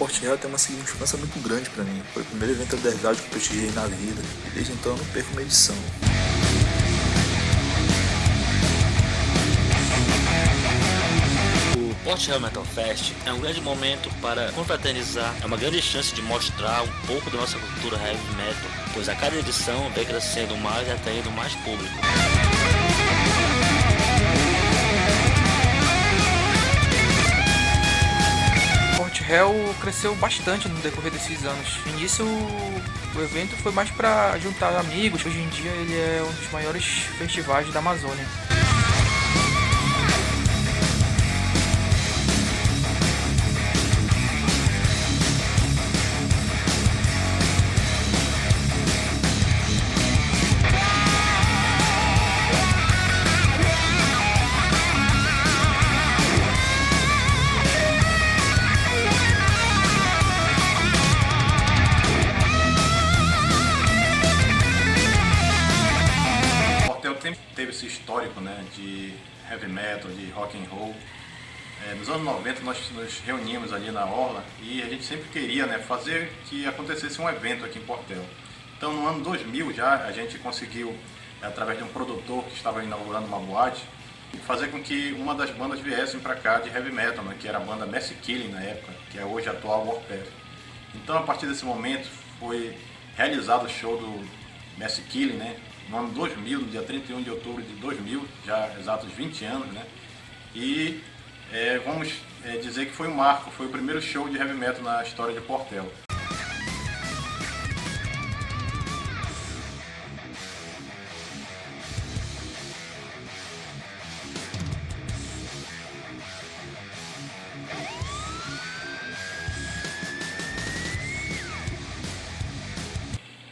Porte Real tem uma significância muito grande para mim. Foi o primeiro evento underground que eu prestigiei na vida e desde então eu não perco uma edição. O Real Metal Fest é um grande momento para confraternizar, é uma grande chance de mostrar um pouco da nossa cultura heavy metal, pois a cada edição vem crescendo mais e atraindo mais público. Hell cresceu bastante no decorrer desses anos. No início, o evento foi mais para juntar amigos. Hoje em dia, ele é um dos maiores festivais da Amazônia. Teve esse histórico né, de heavy metal, de rock and roll. É, nos anos 90 nós nos reuníamos ali na Orla e a gente sempre queria né, fazer que acontecesse um evento aqui em Portel. Então no ano 2000 já a gente conseguiu, através de um produtor que estava inaugurando uma boate, fazer com que uma das bandas viessem para cá de heavy metal, né, que era a banda Mass Killing na época, que é hoje a atual Warpath. Então a partir desse momento foi realizado o show do Mass Killing, né, no ano 2000, no dia 31 de outubro de 2000, já exatos 20 anos, né? E é, vamos é, dizer que foi um marco, foi o primeiro show de heavy metal na história de Portel.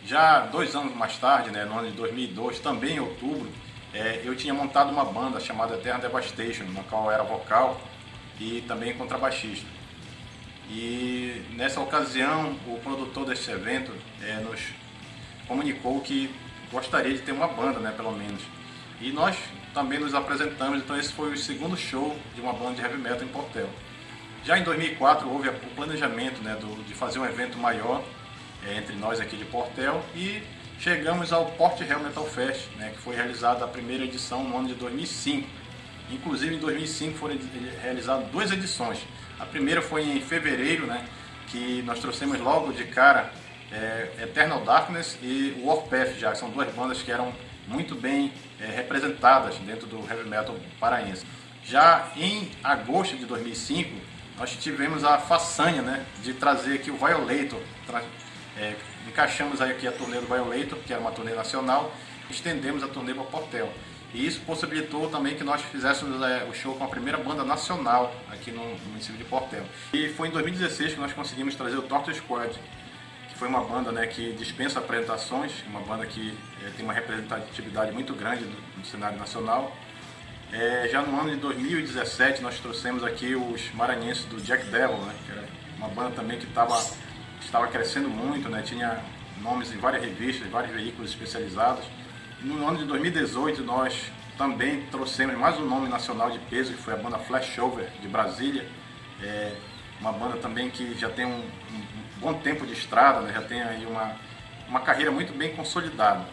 Já dois anos mais tarde, né, no ano de 2002, também em outubro, é, eu tinha montado uma banda chamada Terra Devastation, na qual eu era vocal e também contrabaixista. E nessa ocasião, o produtor desse evento é, nos comunicou que gostaria de ter uma banda, né, pelo menos. E nós também nos apresentamos, então esse foi o segundo show de uma banda de heavy metal em Portel. Já em 2004 houve o planejamento né, do, de fazer um evento maior entre nós aqui de Portel e chegamos ao Port Real Metal Fest, né, que foi realizada a primeira edição no ano de 2005. Inclusive em 2005 foram realizadas duas edições. A primeira foi em fevereiro, né, que nós trouxemos logo de cara é, Eternal Darkness e Warpath já, que são duas bandas que eram muito bem é, representadas dentro do heavy metal paraense. Já em agosto de 2005, nós tivemos a façanha né, de trazer aqui o Violator, é, encaixamos aqui a turnê do Violator, que era uma turnê nacional, estendemos a turnê para Portel. E isso possibilitou também que nós fizéssemos é, o show com a primeira banda nacional aqui no, no, município de Portel. E foi em 2016 que nós conseguimos trazer o Torture Squad, que foi uma banda né, que dispensa apresentações, uma banda que é, tem uma representatividade muito grande do, do cenário nacional. É, já no ano de 2017 nós trouxemos aqui os maranhenses do Jack Devil, né, que era uma banda também que estava estava crescendo muito, né? tinha nomes em várias revistas, em vários veículos especializados. No ano de 2018 nós também trouxemos mais um nome nacional de peso, que foi a banda Flashover de Brasília. É uma banda também que já tem um, um bom tempo de estrada, né? já tem aí uma, uma carreira muito bem consolidada.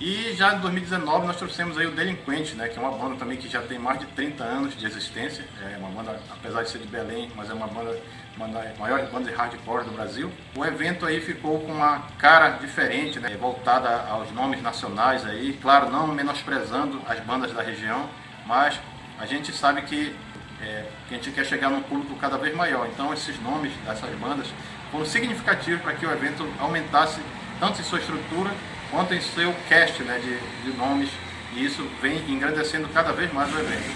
E já em 2019 nós trouxemos aí o Delinquente, né, que é uma banda também que já tem mais de 30 anos de existência. É uma banda, apesar de ser de Belém, mas é uma banda, uma das maiores bandas de hardcore do Brasil. O evento aí ficou com uma cara diferente, né, voltada aos nomes nacionais aí. Claro, não menosprezando as bandas da região, mas a gente sabe que, é, que a gente quer chegar num público cada vez maior. Então esses nomes dessas bandas foram significativos para que o evento aumentasse tanto em sua estrutura quanto em seu cast né, de, de nomes, e isso vem engrandecendo cada vez mais o evento.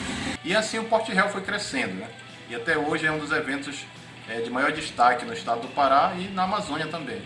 E assim o Porte Real foi crescendo, né? e até hoje é um dos eventos é, de maior destaque no estado do Pará e na Amazônia também.